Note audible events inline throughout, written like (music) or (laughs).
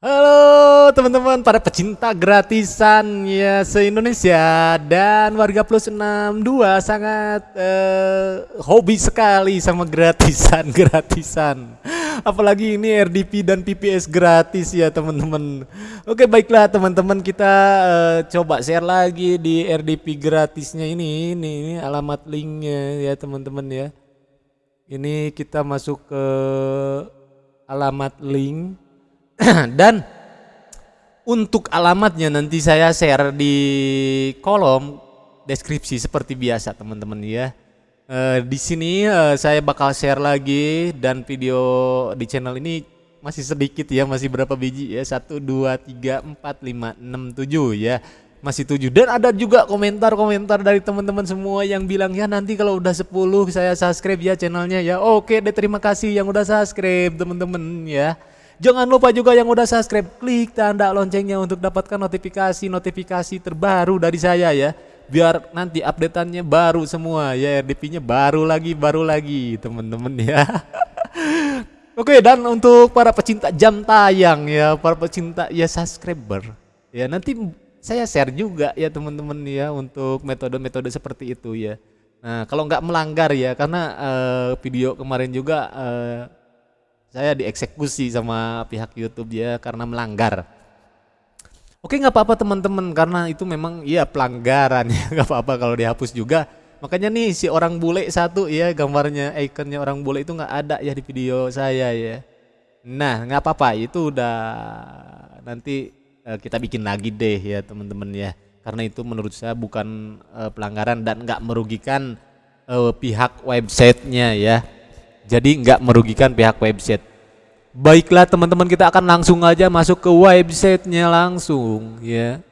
Halo teman-teman para pecinta gratisan ya se-Indonesia dan warga plus 62 sangat eh, hobi sekali sama gratisan (laughs) gratisan. Apalagi ini RDP dan PPS gratis ya teman-teman. Oke baiklah teman-teman kita eh, coba share lagi di RDP gratisnya ini. Ini, ini alamat linknya ya teman-teman ya. Ini kita masuk ke alamat link (clears throat) dan untuk alamatnya nanti saya share di kolom deskripsi seperti biasa teman-teman ya. E, di sini e, saya bakal share lagi dan video di channel ini masih sedikit ya, masih berapa biji ya? 1 2 3 4 5 6 7 ya. Masih 7 dan ada juga komentar-komentar dari teman-teman semua yang bilang ya nanti kalau udah 10 saya subscribe ya channelnya ya. Oke deh terima kasih yang udah subscribe teman-teman ya. Jangan lupa juga yang udah subscribe, klik tanda loncengnya untuk dapatkan notifikasi-notifikasi terbaru dari saya ya. Biar nanti updateannya baru semua ya, RDP-nya baru lagi, baru lagi teman-teman ya. (laughs) Oke dan untuk para pecinta jam tayang ya, para pecinta ya subscriber ya nanti saya share juga ya teman-teman ya untuk metode-metode seperti itu ya. Nah kalau nggak melanggar ya karena uh, video kemarin juga uh, saya dieksekusi sama pihak YouTube ya karena melanggar. Oke nggak apa-apa teman-teman karena itu memang iya pelanggaran ya (laughs) nggak apa-apa kalau dihapus juga. Makanya nih si orang bule satu ya gambarnya ikonnya orang bule itu nggak ada ya di video saya ya. Nah nggak apa-apa itu udah nanti uh, kita bikin lagi deh ya teman-teman ya. Karena itu menurut saya bukan uh, pelanggaran dan nggak merugikan uh, pihak websitenya ya jadi nggak merugikan pihak website. Baiklah teman-teman kita akan langsung aja masuk ke websitenya langsung ya.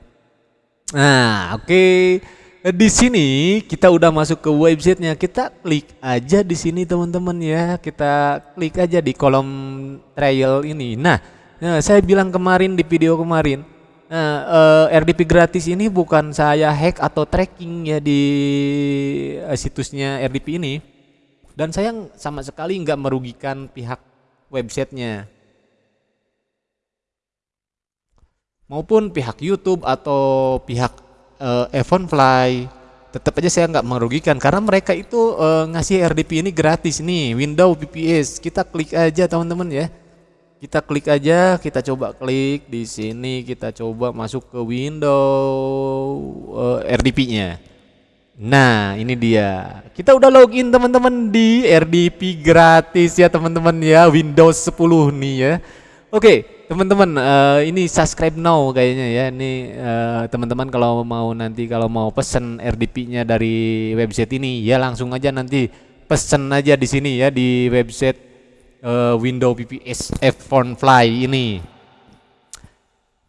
Nah oke okay. di sini kita udah masuk ke websitenya kita klik aja di sini teman-teman ya kita klik aja di kolom trial ini. Nah, nah saya bilang kemarin di video kemarin Nah, uh, eh, RDP gratis ini bukan saya hack atau tracking ya di uh, situsnya RDP ini dan saya sama sekali nggak merugikan pihak websitenya. Maupun pihak YouTube atau pihak uh, Fly tetap aja saya nggak merugikan. Karena mereka itu uh, ngasih RDP ini gratis nih Windows VPS kita klik aja teman-teman ya. Kita klik aja kita coba klik di sini kita coba masuk ke Windows uh, eh, RDP-nya Nah, ini dia. Kita udah login teman-teman di RDP gratis ya teman-teman ya Windows 10 nih ya. Oke, teman-teman uh, ini subscribe now kayaknya ya. Ini uh, teman-teman kalau mau nanti kalau mau pesen RDP-nya dari website ini ya langsung aja nanti pesen aja di sini ya di website uh, Windows VPS F Fly ini.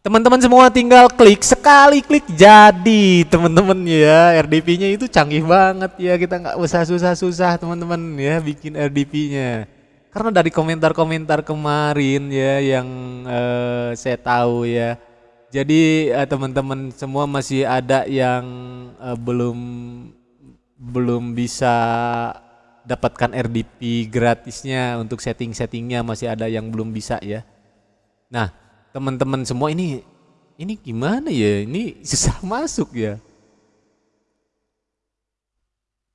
Teman-teman semua tinggal klik sekali klik jadi teman-teman ya. RDP-nya itu canggih banget ya. Kita nggak usah susah-susah teman-teman ya bikin RDP-nya karena dari komentar-komentar kemarin ya yang uh, saya tahu ya. Jadi uh, teman-teman semua masih ada yang uh, belum belum bisa dapatkan RDP gratisnya. Untuk setting-settingnya masih ada yang belum bisa ya. Nah teman-teman semua ini ini gimana ya? Ini susah masuk ya.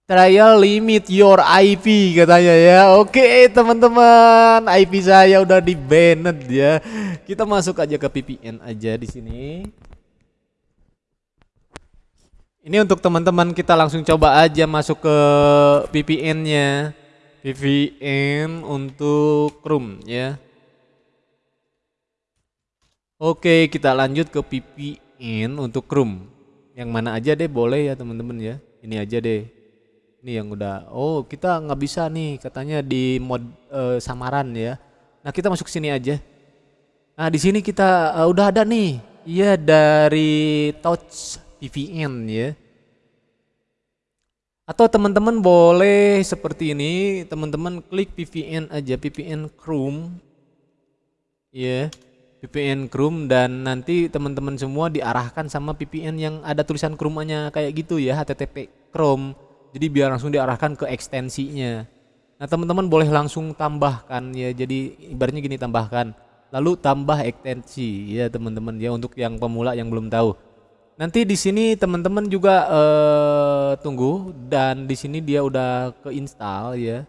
Trial limit your IP katanya ya. Oke teman-teman, IP saya udah di banned ya. Kita masuk aja ke VPN aja di sini. Ini untuk teman-teman kita langsung coba aja masuk ke VPN-nya. VPN untuk Chrome ya. Oke, kita lanjut ke VPN untuk Chrome. Yang mana aja deh boleh ya teman-teman ya. Ini aja deh. Ini yang udah. Oh, kita nggak bisa nih katanya di mod uh, samaran ya. Nah, kita masuk sini aja. Nah, di sini kita uh, udah ada nih. Iya dari Touch VPN ya. Atau teman-teman boleh seperti ini, teman-teman klik VPN aja, VPN Chrome. Ya. Yeah VPN Chrome dan nanti teman-teman semua diarahkan sama VPN yang ada tulisan Chrome-nya kayak gitu ya HTTP Chrome. Jadi biar langsung diarahkan ke ekstensinya. Nah, teman-teman boleh langsung tambahkan ya. Jadi ibaratnya gini tambahkan lalu tambah ekstensi ya teman-teman ya untuk yang pemula yang belum tahu. Nanti di sini teman-teman juga uh, tunggu dan di sini dia udah keinstall ya.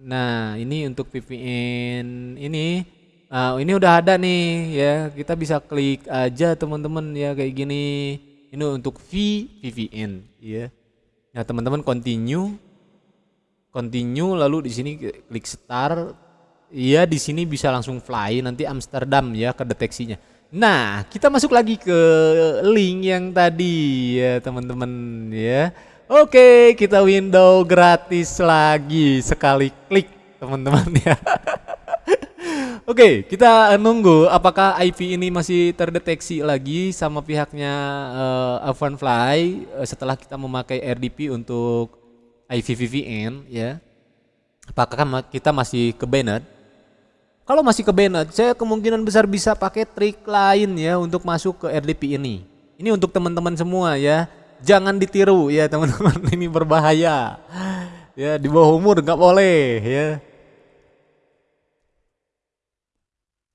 Nah, ini untuk VPN ini uh, ini udah ada nih ya. Kita bisa klik aja teman-teman ya kayak gini. Ini untuk V VPN ya. Nah, teman-teman continue continue lalu di sini klik start. Iya, di sini bisa langsung fly nanti Amsterdam ya kedeteksinya. Nah, kita masuk lagi ke link yang tadi ya teman-teman ya. Oke, kita window gratis lagi sekali klik teman-teman ya. (laughs) Oke, kita nunggu apakah IP ini masih terdeteksi lagi sama pihaknya uh, Avonfly uh, setelah kita memakai RDP untuk IP VPN ya. Apakah kita masih ke banned? Kalau masih ke banned, saya kemungkinan besar bisa pakai trik lain ya untuk masuk ke RDP ini. Ini untuk teman-teman semua ya. Jangan ditiru ya teman-teman, (laughs) ini berbahaya. Ya, di bawah umur nggak boleh ya.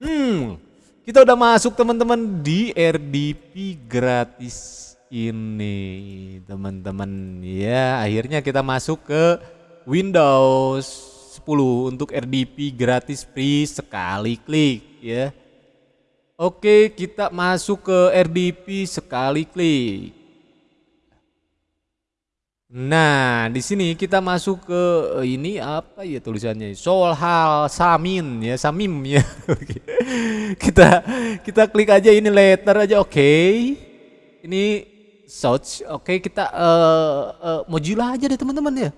Hmm, kita udah masuk teman-teman di RDP gratis ini teman-teman ya. Akhirnya kita masuk ke Windows 10 untuk RDP gratis free sekali klik ya. Oke, kita masuk ke RDP sekali klik. Nah, di sini kita masuk ke eh, ini apa ya tulisannya? Solhal Samin ya, Samim ya. (laughs) Kita kita klik aja ini letter aja oke. Okay. Ini search. Oke, okay, kita uh, uh, Mozilla aja deh teman-teman ya.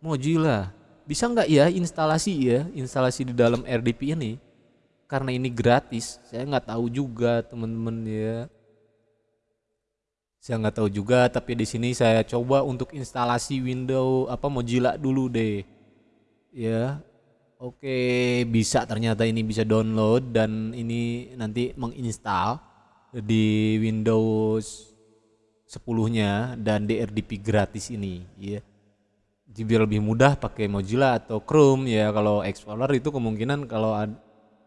Mozilla bisa nggak ya instalasi ya instalasi di dalam RDP ini karena ini gratis saya nggak tahu juga teman-teman ya saya nggak tahu juga tapi di sini saya coba untuk instalasi Windows apa Mozilla dulu deh. Ya oke bisa ternyata ini bisa download dan ini nanti menginstal di Windows 10 nya dan di RDP gratis ini ya. Biar lebih mudah pakai Mozilla atau Chrome ya. Kalau Explorer itu kemungkinan kalau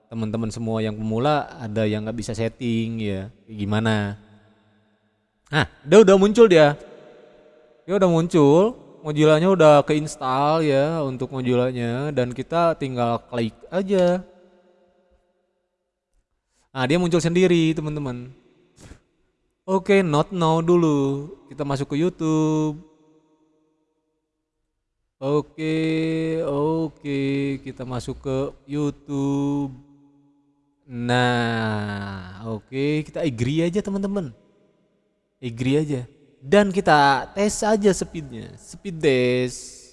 teman-teman semua yang pemula ada yang nggak bisa setting ya. Gimana nah udah udah muncul dia. Ya udah muncul. Mozilla-nya udah keinstall ya untuk Mozilla-nya dan kita tinggal klik aja. Nah dia muncul sendiri teman-teman. Oke not now dulu. Kita masuk ke YouTube. Oke, oke, kita masuk ke YouTube. Nah, oke, kita agree aja teman-teman. Agree aja. Dan kita tes aja speednya, speed test.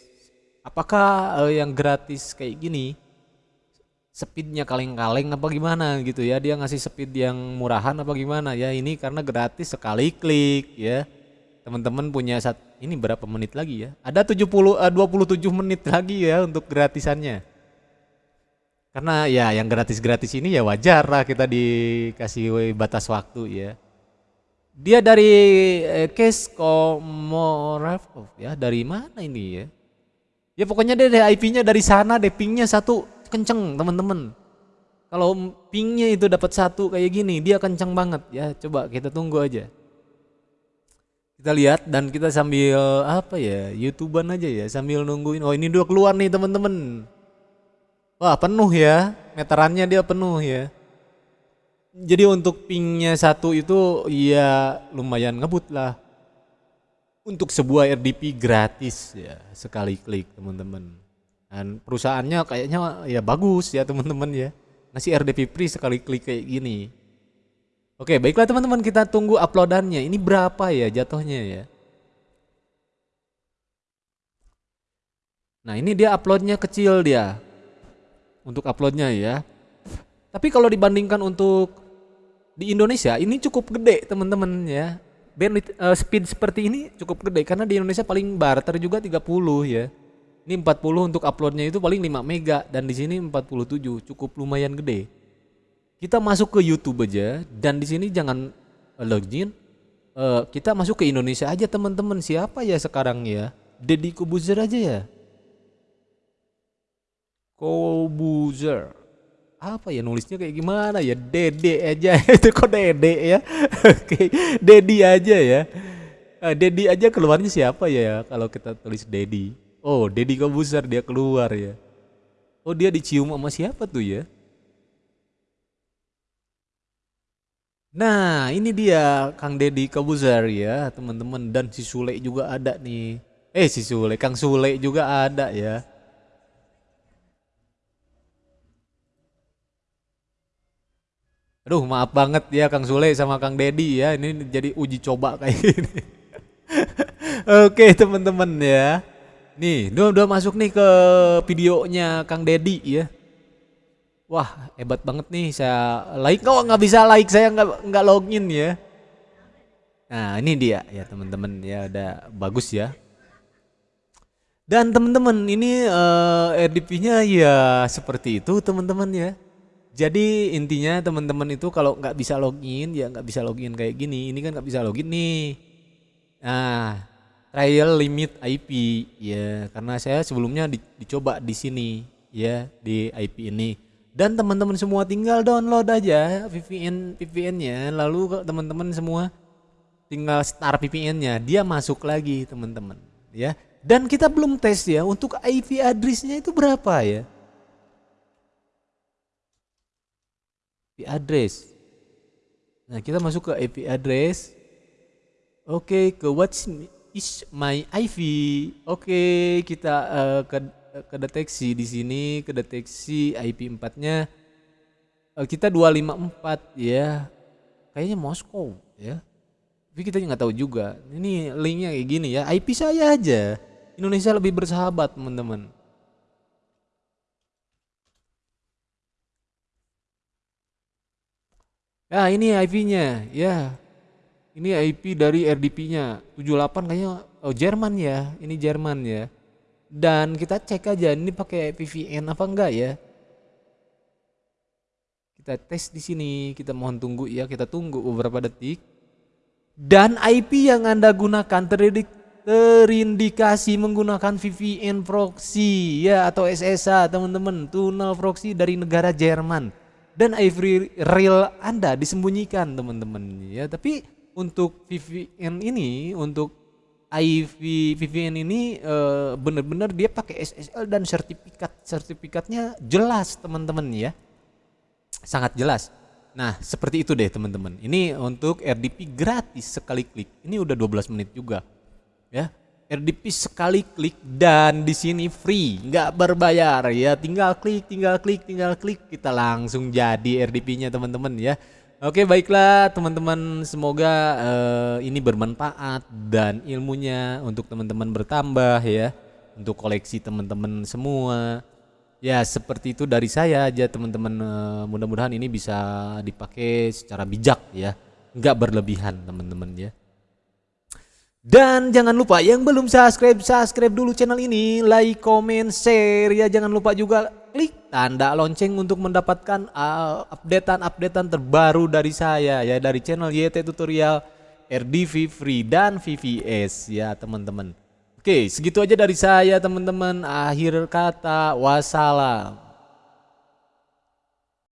Apakah uh, yang gratis kayak gini speednya kaleng-kaleng apa gimana gitu ya? Dia ngasih speed yang murahan apa gimana ya? Ini karena gratis sekali klik ya teman-teman punya saat ini berapa menit lagi ya? Ada 70 uh, 27 menit lagi ya untuk gratisannya. Karena ya yang gratis-gratis ini ya wajar lah kita dikasih batas waktu ya. Dia dari eh, Case Komorov ya, dari mana ini ya? Ya pokoknya dia dari IP-nya dari sana pingnya satu kenceng teman-teman. Kalau pingnya itu dapat satu kayak gini dia kenceng banget ya. Coba kita tunggu aja kita lihat dan kita sambil apa ya youtuber aja ya sambil nungguin oh ini udah keluar nih teman-teman wah penuh ya meterannya dia penuh ya jadi untuk pingnya satu itu ya lumayan ngebut lah untuk sebuah RDP gratis ya sekali klik teman-teman dan perusahaannya kayaknya ya bagus ya teman-teman ya ngasih RDP free sekali klik kayak gini Oke, baiklah teman-teman kita tunggu uploadannya. Ini berapa ya jatuhnya ya? Nah ini dia uploadnya kecil dia. Untuk uploadnya ya. Tapi kalau dibandingkan untuk di Indonesia ini cukup gede teman-teman ya. Bandwidth uh, speed seperti ini cukup gede karena di Indonesia paling barter juga 30 ya. Ini 40 untuk uploadnya itu paling 5 mega dan di sini 47 cukup lumayan gede kita masuk ke YouTube aja dan di sini jangan uh, login. Uh, kita masuk ke Indonesia aja teman-teman. Siapa ya sekarang ya? Deddy Kobuzer aja ya. Kobuzer. Apa ya nulisnya kayak gimana ya? Dede aja. (laughs) Itu kok Dede ya? (laughs) Oke. Dedi aja ya. Uh, Dedi aja keluarnya siapa ya kalau kita tulis Dedi. Oh Dedi Kobuser dia keluar ya. Oh dia dicium sama siapa tuh ya? Nah, ini dia Kang Deddy Kobuzer ya, teman-teman. Dan si Sule juga ada nih. Eh, si Sule, Kang Sule juga ada ya. Aduh, maaf banget ya Kang Sule sama Kang Dedi ya. Ini jadi uji coba kayak (laughs) gini. Oke, teman-teman ya. Nih, udah udah masuk nih ke videonya Kang Dedi ya. Wah, hebat banget nih saya like kok nggak bisa like saya nggak nggak login ya. Nah, ini dia ya teman-teman ya udah bagus ya. Dan teman-teman ini uh, eh, RDP-nya ya seperti itu teman-teman ya. Jadi intinya teman-teman itu kalau nggak bisa login ya nggak bisa login kayak gini. Ini kan nggak bisa login nih. Nah, trial limit IP ya karena saya sebelumnya di, dicoba di sini ya di IP ini. Dan teman-teman semua tinggal download aja VPN VPN-nya lalu teman-teman semua tinggal start VPN-nya dia masuk lagi teman-teman ya. Dan kita belum tes ya untuk IP address-nya itu berapa ya? Address. Nah, kita masuk ke IP address. Oke, ke what is my IP. Oke, kita uh, ke deteksi di sini, ke deteksi IP 4-nya uh, kita 254 ya. Kayaknya Moskow ya. Tapi kita nggak tahu juga. Ini linknya kayak gini ya. IP saya aja. Indonesia lebih bersahabat, teman-teman. Ya ini IP-nya ya. Ini IP dari RDP-nya 78 kayaknya oh Jerman ya. Ini Jerman ya. Dan kita cek aja ini pakai VPN apa enggak ya. Kita tes di sini, kita mohon tunggu ya, kita tunggu beberapa detik. Dan IP yang Anda gunakan teredik terindikasi menggunakan VPN proxy ya atau SSA teman-teman tunnel proxy dari negara Jerman dan Ivory real Anda disembunyikan teman-teman ya. Tapi untuk VPN ini untuk IV VPN ini e, benar-benar dia pakai SSL dan sertifikat sertifikatnya jelas teman-teman ya. Sangat jelas. Nah, seperti itu deh teman-teman. Ini untuk RDP gratis sekali klik. Ini udah 12 menit juga. Ya. RDP sekali klik dan di sini free, nggak berbayar ya. Tinggal klik, tinggal klik, tinggal klik, kita langsung jadi RDP-nya teman-teman ya. Oke baiklah teman-teman, semoga uh, ini bermanfaat dan ilmunya untuk teman-teman bertambah ya, untuk koleksi teman-teman semua. Ya seperti itu dari saya aja teman-teman. Uh, mudah-mudahan ini bisa dipakai secara bijak ya, nggak berlebihan teman-teman. Dan jangan lupa yang belum subscribe, subscribe dulu channel ini, like, comment, share ya. Jangan lupa juga klik tanda lonceng untuk mendapatkan uh, updatean-updatean terbaru dari saya ya dari channel YT Tutorial RDV Free dan VVS ya teman-teman. Oke, segitu aja dari saya teman-teman. Akhir kata, wassalam.